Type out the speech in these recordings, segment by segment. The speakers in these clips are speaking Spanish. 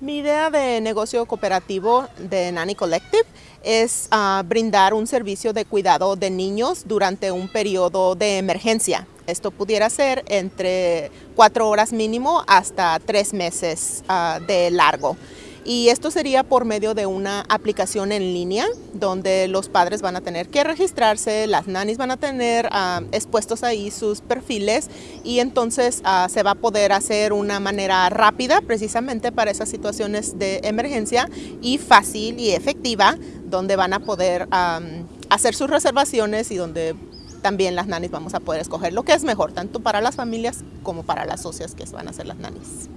Mi idea de negocio cooperativo de Nanny Collective es uh, brindar un servicio de cuidado de niños durante un periodo de emergencia. Esto pudiera ser entre cuatro horas mínimo hasta tres meses uh, de largo. Y esto sería por medio de una aplicación en línea donde los padres van a tener que registrarse, las nannies van a tener uh, expuestos ahí sus perfiles y entonces uh, se va a poder hacer una manera rápida precisamente para esas situaciones de emergencia y fácil y efectiva donde van a poder um, hacer sus reservaciones y donde también las nannies vamos a poder escoger lo que es mejor, tanto para las familias como para las socias que van a ser las nannies.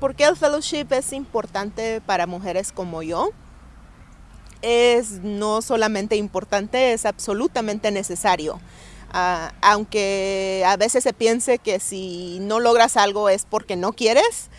¿Por qué el fellowship es importante para mujeres como yo? Es no solamente importante, es absolutamente necesario. Uh, aunque a veces se piense que si no logras algo es porque no quieres,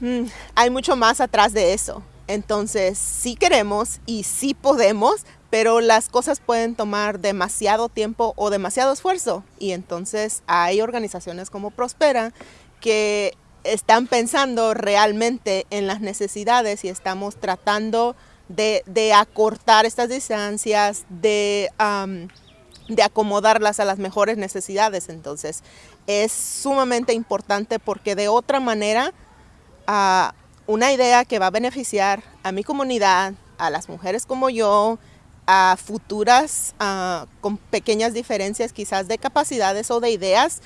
mm, hay mucho más atrás de eso. Entonces, sí queremos y sí podemos, pero las cosas pueden tomar demasiado tiempo o demasiado esfuerzo. Y entonces hay organizaciones como Prospera que están pensando realmente en las necesidades y estamos tratando de, acortar estas distancias, de, acomodarlas a las mejores necesidades. Entonces, es sumamente importante porque de otra manera, uh, una idea que va a beneficiar a mi comunidad, a las mujeres como yo, a futuras uh, con pequeñas diferencias quizás de capacidades o de ideas,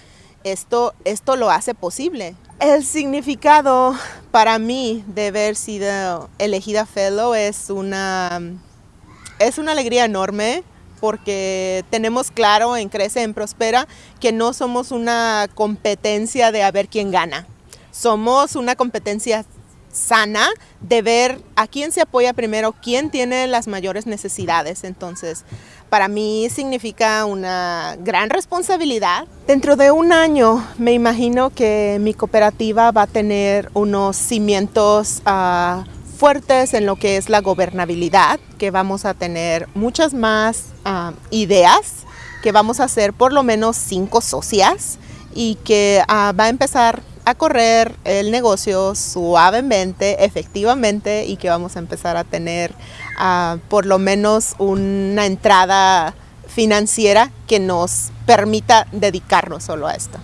esto, esto lo hace posible. El significado para mí de haber sido elegida fellow es una, es una alegría enorme porque tenemos claro en Crece, en Prospera, que no somos una competencia de a ver quién gana. Somos una competencia sana de ver a quién se apoya primero, quién tiene las mayores necesidades. Entonces, para mí significa una gran responsabilidad. Dentro de un año me imagino que mi cooperativa va a tener unos cimientos uh, fuertes en lo que es la gobernabilidad, que vamos a tener muchas más uh, ideas, que vamos a ser por lo menos cinco socias y que uh, va a empezar a correr el negocio suavemente, efectivamente, y que vamos a empezar a tener uh, por lo menos una entrada financiera que nos permita dedicarnos solo a esto.